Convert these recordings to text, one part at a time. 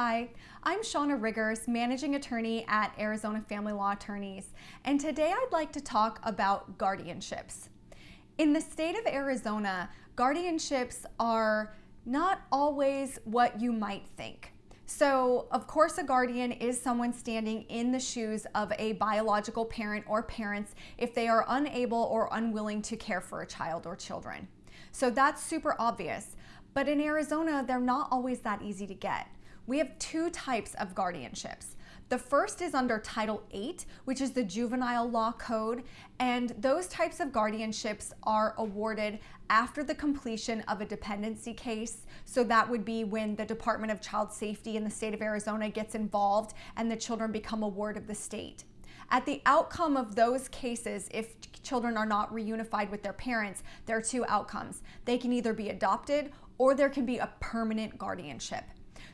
Hi, I'm Shauna Riggers, Managing Attorney at Arizona Family Law Attorneys, and today I'd like to talk about guardianships. In the state of Arizona, guardianships are not always what you might think. So, of course, a guardian is someone standing in the shoes of a biological parent or parents if they are unable or unwilling to care for a child or children. So, that's super obvious. But in Arizona, they're not always that easy to get we have two types of guardianships. The first is under Title 8, which is the Juvenile Law Code, and those types of guardianships are awarded after the completion of a dependency case. So that would be when the Department of Child Safety in the state of Arizona gets involved and the children become a ward of the state. At the outcome of those cases, if children are not reunified with their parents, there are two outcomes. They can either be adopted or there can be a permanent guardianship.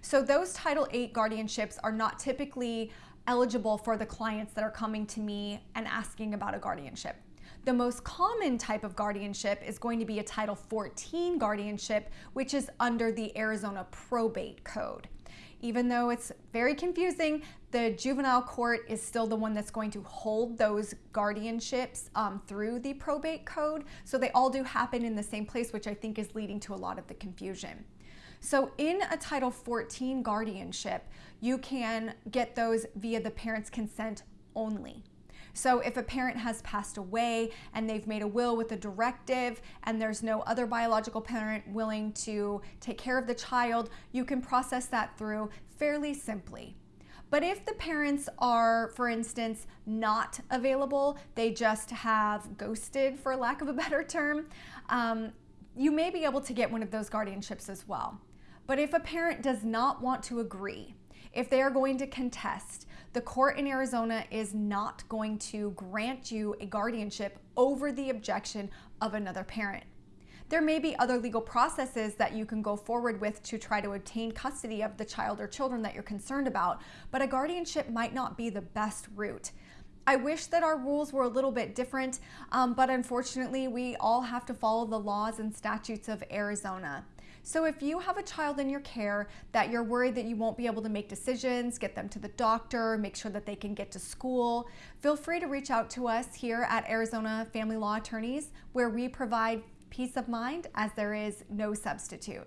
So those Title VIII guardianships are not typically eligible for the clients that are coming to me and asking about a guardianship. The most common type of guardianship is going to be a Title 14 guardianship, which is under the Arizona Probate Code. Even though it's very confusing, the juvenile court is still the one that's going to hold those guardianships um, through the probate code. So they all do happen in the same place, which I think is leading to a lot of the confusion. So in a Title 14 guardianship, you can get those via the parent's consent only. So if a parent has passed away and they've made a will with a directive and there's no other biological parent willing to take care of the child, you can process that through fairly simply. But if the parents are, for instance, not available, they just have ghosted, for lack of a better term, um, you may be able to get one of those guardianships as well. But if a parent does not want to agree, if they are going to contest, the court in Arizona is not going to grant you a guardianship over the objection of another parent. There may be other legal processes that you can go forward with to try to obtain custody of the child or children that you're concerned about, but a guardianship might not be the best route. I wish that our rules were a little bit different, um, but unfortunately, we all have to follow the laws and statutes of Arizona. So if you have a child in your care that you're worried that you won't be able to make decisions, get them to the doctor, make sure that they can get to school, feel free to reach out to us here at Arizona Family Law Attorneys, where we provide peace of mind as there is no substitute.